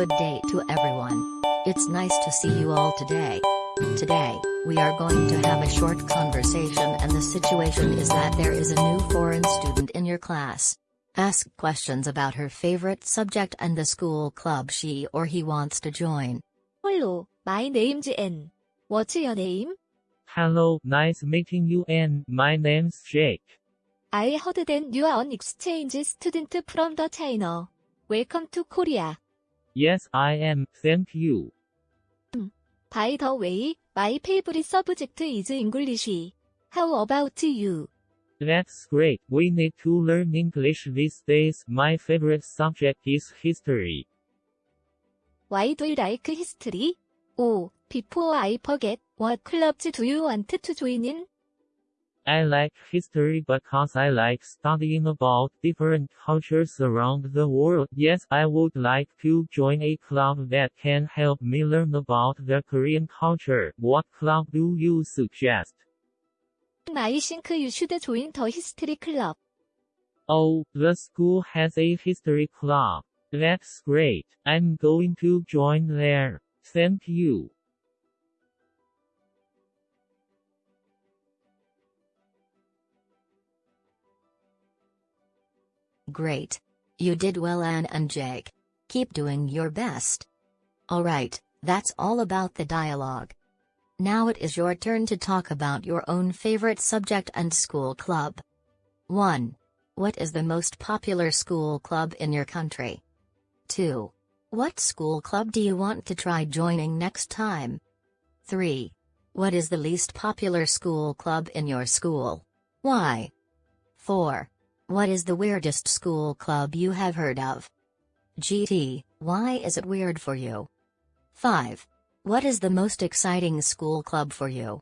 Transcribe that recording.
good day to everyone. It's nice to see you all today. Today, we are going to have a short conversation and the situation is that there is a new foreign student in your class. Ask questions about her favorite subject and the school club she or he wants to join. Hello, my name's Anne. What's your name? Hello, nice meeting you and my name's Jake. I heard that you are an exchange student from the China. Welcome to Korea. Yes, I am, thank you. By the way, my favorite subject is English. How about you? That's great, we need to learn English these days. My favorite subject is history. Why do you like history? Oh, before I forget, what clubs do you want to join in? I like history because I like studying about different cultures around the world. Yes, I would like to join a club that can help me learn about the Korean culture. What club do you suggest? I think you should join the history club. Oh, the school has a history club. That's great. I'm going to join there. Thank you. Great. You did well Anne and Jake. Keep doing your best. Alright, that's all about the dialogue. Now it is your turn to talk about your own favorite subject and school club. 1. What is the most popular school club in your country? 2. What school club do you want to try joining next time? 3. What is the least popular school club in your school? Why? 4. What is the weirdest school club you have heard of? GT, why is it weird for you? 5. What is the most exciting school club for you?